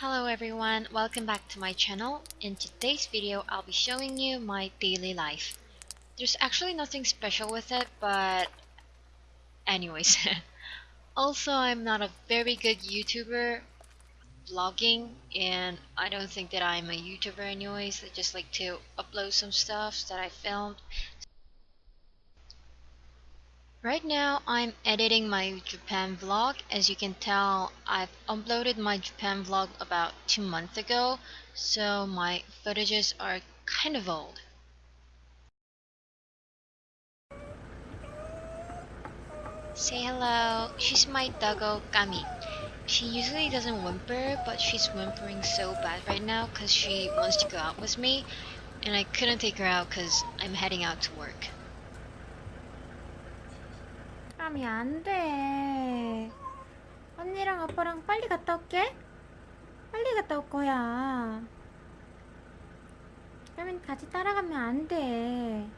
Hello everyone, welcome back to my channel. In today's video, I'll be showing you my daily life. There's actually nothing special with it, but anyways. also, I'm not a very good YouTuber vlogging, and I don't think that I'm a YouTuber anyways. I just like to upload some stuff that I filmed. Right now I'm editing my Japan vlog. As you can tell, I've uploaded my Japan vlog about two months ago, so my footages are kind of old. Say hello. She's my doggo Kami. She usually doesn't whimper, but she's whimpering so bad right now because she wants to go out with me, and I couldn't take her out because I'm heading out to work. 까미 안 돼. 언니랑 아빠랑 빨리 갔다 올게. 빨리 갔다 올 거야. 까민 같이 따라가면 안 돼.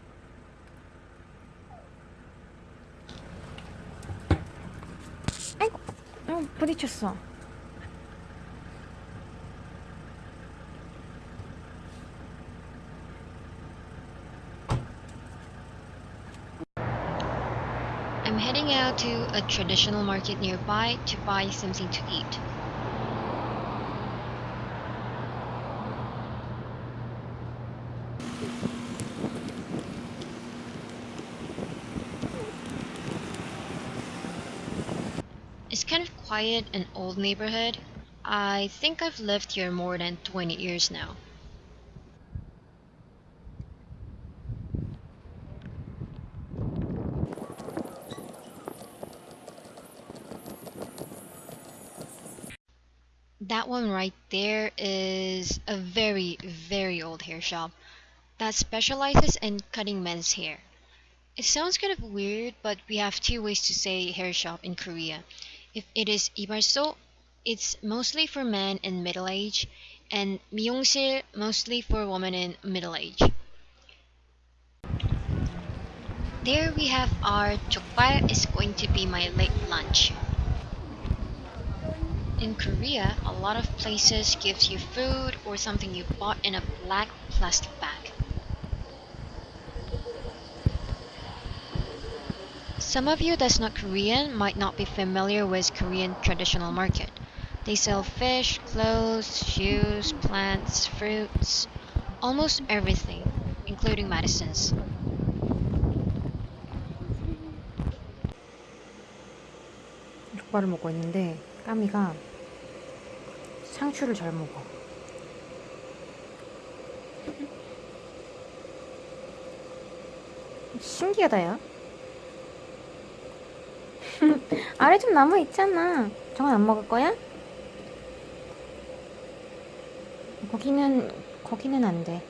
아이고, 어, 부딪혔어. To a traditional market nearby to buy something to eat. It's kind of quiet and old neighborhood. I think I've lived here more than 20 years now. That one right there is a very, very old hair shop that specializes in cutting men's hair. It sounds kind of weird, but we have two ways to say hair shop in Korea. If it is ibarso, it's mostly for men in middle age, and 미용실 mostly for women in middle age. There we have our 족발 is going to be my late lunch. In Korea, a lot of places gives you food or something you bought in a black plastic bag. Some of you that's not Korean might not be familiar with Korean traditional market. They sell fish, clothes, shoes, plants, fruits, almost everything, including medicines. 족발을 먹고 있는데 까미가 상추를 잘 먹어. 신기하다 야. 아래 좀 남아 있잖아. 저건 안 먹을 거야? 거기는 거기는 안 돼.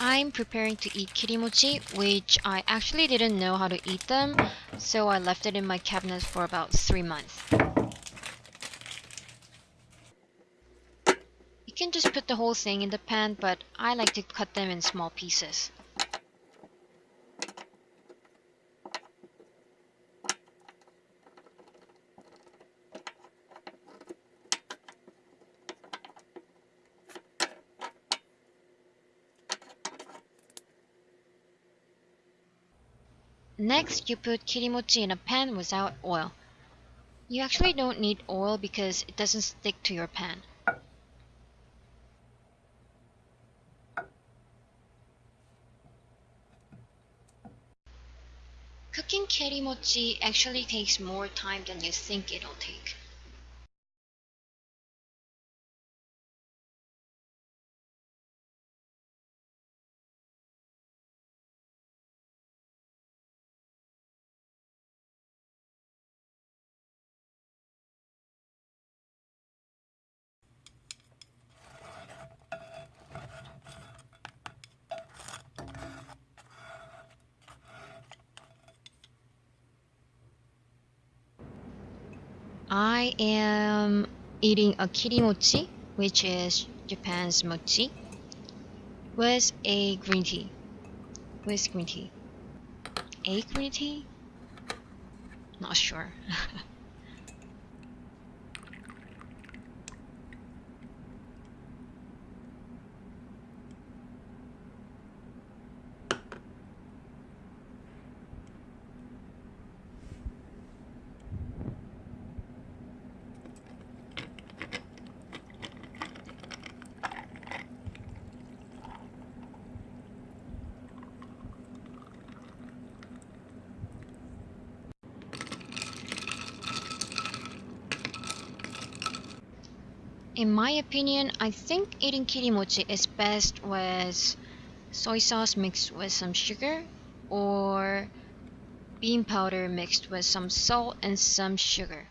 I'm preparing to eat kirimochi, which I actually didn't know how to eat them, so I left it in my cabinet for about three months. Can just put the whole thing in the pan, but I like to cut them in small pieces. Next, you put kirimochi in a pan without oil. You actually don't need oil because it doesn't stick to your pan. Cooking kirimochi actually takes more time than you think it'll take. I am eating a kirimochi, which is Japan's mochi, with a green tea. With green tea. A green tea? Not sure. In my opinion, I think eating kirimochi is best with soy sauce mixed with some sugar or bean powder mixed with some salt and some sugar.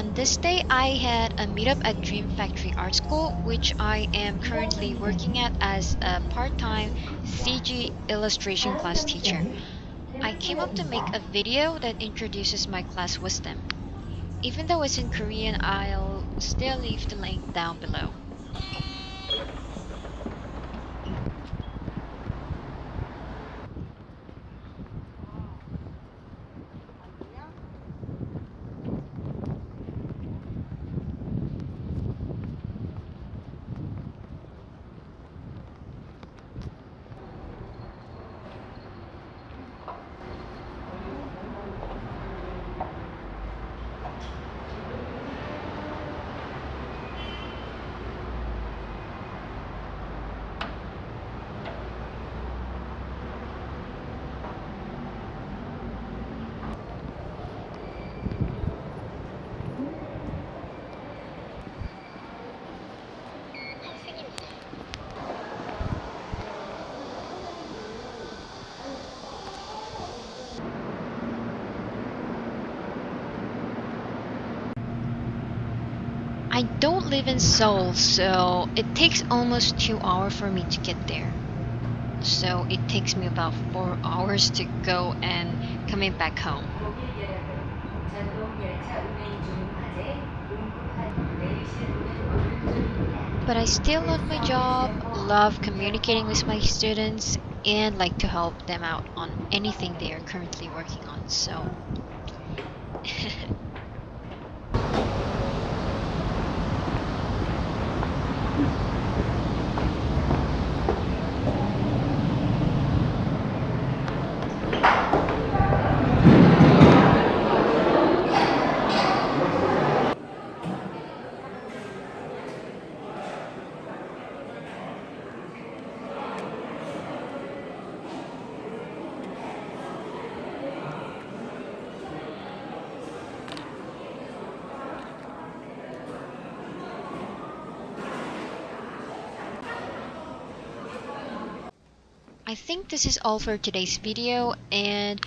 On this day, I had a meetup at Dream Factory Art School, which I am currently working at as a part-time CG illustration class teacher. I came up to make a video that introduces my class wisdom. Even though it's in Korean, I'll still leave the link down below. I don't live in Seoul, so it takes almost two hours for me to get there. So it takes me about four hours to go and coming back home. But I still love my job, love communicating with my students, and like to help them out on anything they are currently working on. So I think this is all for today's video and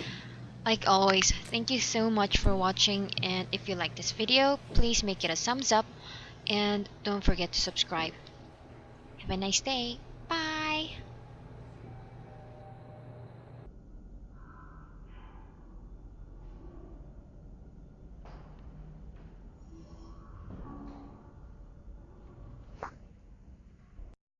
like always thank you so much for watching and if you like this video please make it a thumbs up and don't forget to subscribe. Have a nice day.